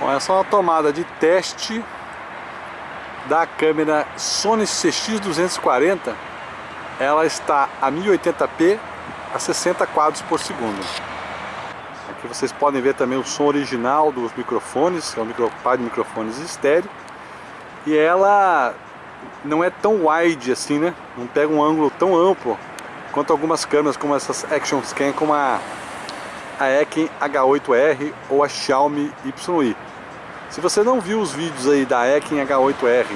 Bom, essa é uma tomada de teste da câmera Sony CX240 ela está a 1080p a 60 quadros por segundo. Aqui vocês podem ver também o som original dos microfones é um micro, par de microfones estéreo. E ela não é tão wide assim né? Não pega um ângulo tão amplo quanto algumas câmeras como essas Action Scan como a a Ekin H8R ou a Xiaomi YI se você não viu os vídeos aí da Ekin H8R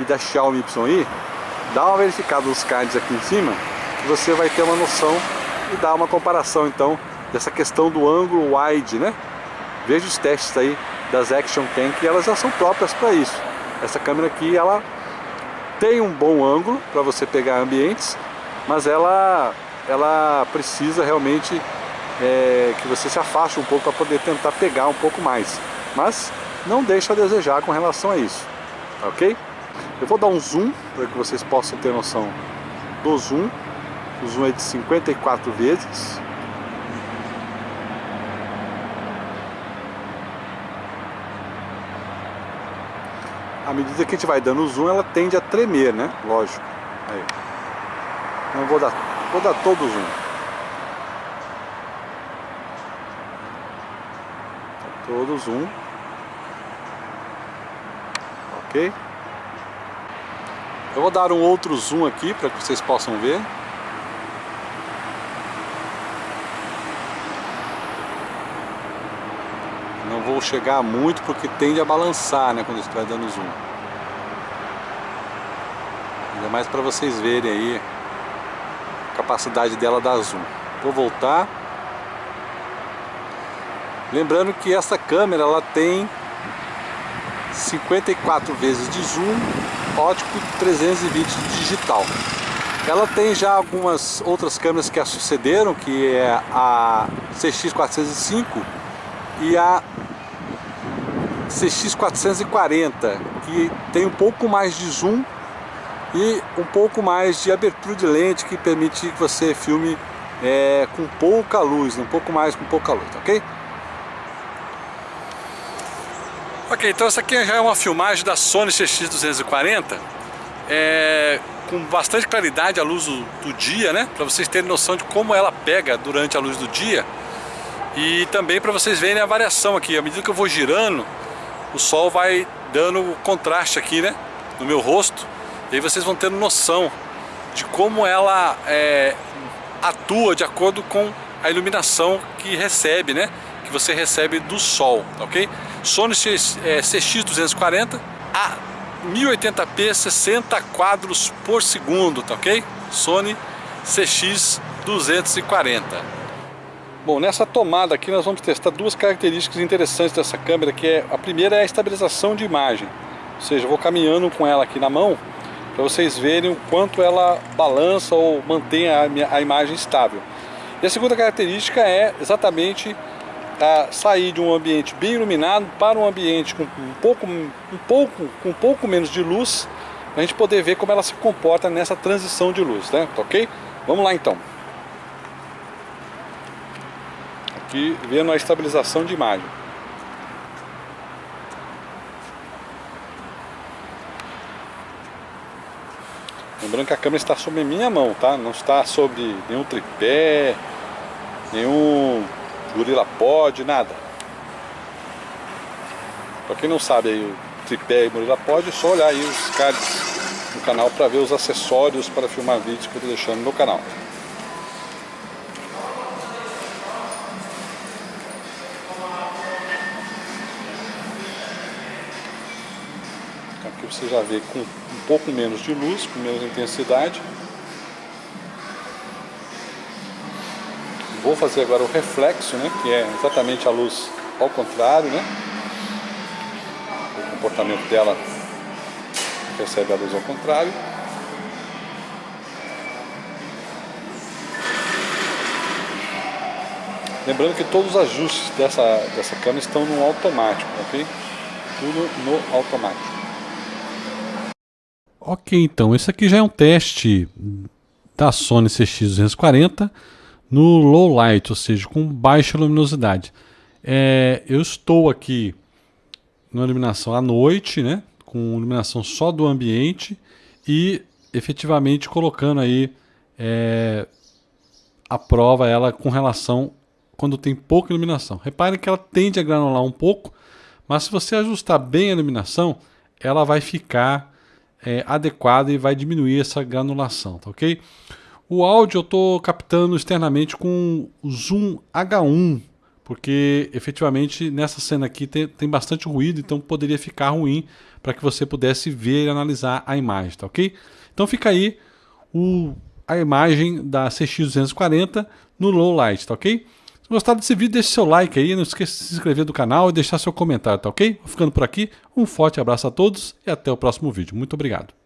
e da Xiaomi YI, dá uma verificada nos cards aqui em cima, você vai ter uma noção e dar uma comparação então dessa questão do ângulo wide, né? Veja os testes aí das Action Cam que elas já são próprias para isso. Essa câmera aqui, ela tem um bom ângulo para você pegar ambientes, mas ela, ela precisa realmente é, que você se afaste um pouco para poder tentar pegar um pouco mais. Mas não deixa a desejar com relação a isso, ok? Eu vou dar um zoom para que vocês possam ter noção do zoom. O zoom é de 54 vezes. À medida que a gente vai dando o zoom, ela tende a tremer, né? Lógico. Aí. Então vou dar, vou dar todo o zoom. Todo o zoom ok? Eu vou dar um outro zoom aqui para que vocês possam ver. Não vou chegar muito porque tende a balançar né, quando estiver dando zoom. Ainda mais para vocês verem aí a capacidade dela dar zoom. Vou voltar. Lembrando que essa câmera ela tem 54 vezes de zoom, ótico 320 digital. Ela tem já algumas outras câmeras que a sucederam, que é a CX405 e a CX440, que tem um pouco mais de zoom e um pouco mais de abertura de lente que permite que você filme é, com pouca luz, um pouco mais com pouca luz, ok? Ok, então essa aqui já é uma filmagem da Sony CX240 é, com bastante claridade à luz do, do dia, né? Para vocês terem noção de como ela pega durante a luz do dia e também para vocês verem a variação aqui. À medida que eu vou girando, o sol vai dando contraste aqui, né? No meu rosto e aí vocês vão tendo noção de como ela é, atua de acordo com a iluminação que recebe, né? Que você recebe do sol, ok? Sony CX240 é, a 1080p 60 quadros por segundo, tá ok? Sony CX240 Bom, nessa tomada aqui nós vamos testar duas características interessantes dessa câmera, que é a primeira é a estabilização de imagem. Ou seja, eu vou caminhando com ela aqui na mão para vocês verem o quanto ela balança ou mantém a, a imagem estável. E a segunda característica é exatamente sair de um ambiente bem iluminado para um ambiente com um pouco, um pouco, com um pouco menos de luz, para a gente poder ver como ela se comporta nessa transição de luz, né? Tá ok? Vamos lá então. Aqui vendo a estabilização de imagem. Lembrando que a câmera está sobre minha mão, tá? Não está sobre nenhum tripé, nenhum Gorila Pod, nada. Pra quem não sabe aí o tripé e Gorila Pod, é só olhar aí os cards no canal para ver os acessórios para filmar vídeos que eu tô deixando no canal. Aqui você já vê com um pouco menos de luz, com menos intensidade. Vou fazer agora o reflexo, né, que é exatamente a luz ao contrário, né? O comportamento dela recebe a luz ao contrário. Lembrando que todos os ajustes dessa, dessa câmera estão no automático, ok? Tudo no automático. Ok, então esse aqui já é um teste da Sony CX240 no low light, ou seja, com baixa luminosidade. É, eu estou aqui numa iluminação à noite, né? Com iluminação só do ambiente e efetivamente colocando aí é, a prova ela com relação quando tem pouca iluminação. Repare que ela tende a granular um pouco, mas se você ajustar bem a iluminação, ela vai ficar é, adequada e vai diminuir essa granulação, tá ok? O áudio eu estou captando externamente com o Zoom H1, porque efetivamente nessa cena aqui tem, tem bastante ruído, então poderia ficar ruim para que você pudesse ver e analisar a imagem, tá ok? Então fica aí o, a imagem da CX240 no low light, tá ok? Se gostar desse vídeo, deixe seu like aí, não esqueça de se inscrever no canal e deixar seu comentário, tá ok? Vou ficando por aqui, um forte abraço a todos e até o próximo vídeo. Muito obrigado.